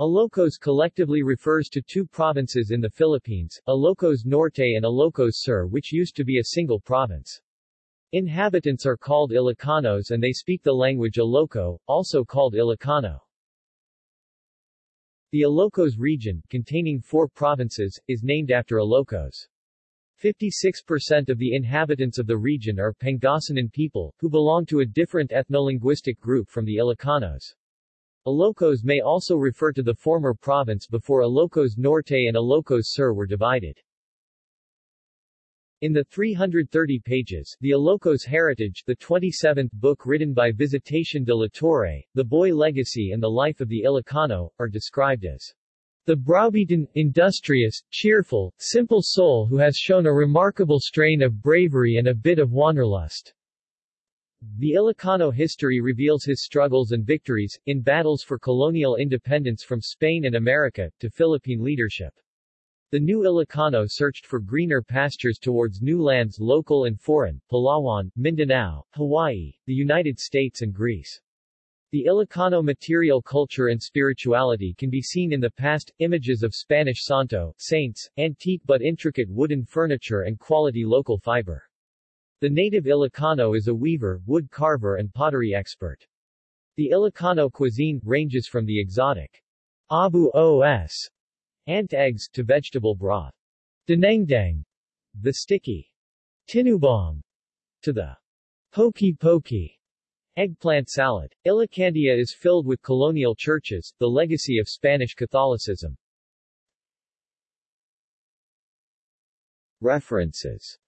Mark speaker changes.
Speaker 1: Ilocos collectively refers to two provinces in the Philippines, Ilocos Norte and Ilocos Sur which used to be a single province. Inhabitants are called Ilocanos and they speak the language Iloco, also called Ilocano. The Ilocos region, containing four provinces, is named after Ilocos. 56% of the inhabitants of the region are Pangasinan people, who belong to a different ethnolinguistic group from the Ilocanos. Ilocos may also refer to the former province before Ilocos Norte and Ilocos Sur were divided. In the 330 pages, The Ilocos Heritage, the 27th book written by Visitacion de la Torre, The Boy Legacy and the Life of the Ilocano, are described as the browbeaten, industrious, cheerful, simple soul who has shown a remarkable strain of bravery and a bit of wanderlust. The Ilocano history reveals his struggles and victories, in battles for colonial independence from Spain and America, to Philippine leadership. The new Ilocano searched for greener pastures towards new lands local and foreign, Palawan, Mindanao, Hawaii, the United States and Greece. The Ilocano material culture and spirituality can be seen in the past, images of Spanish santo, saints, antique but intricate wooden furniture and quality local fiber. The native Ilocano is a weaver, wood carver and pottery expert. The Ilocano cuisine ranges from the exotic abuos ant eggs, to vegetable broth. Dinengdeng, the sticky tinubong, to the poqui-poqui eggplant salad. Ilocandia is filled with colonial churches, the legacy of Spanish Catholicism. References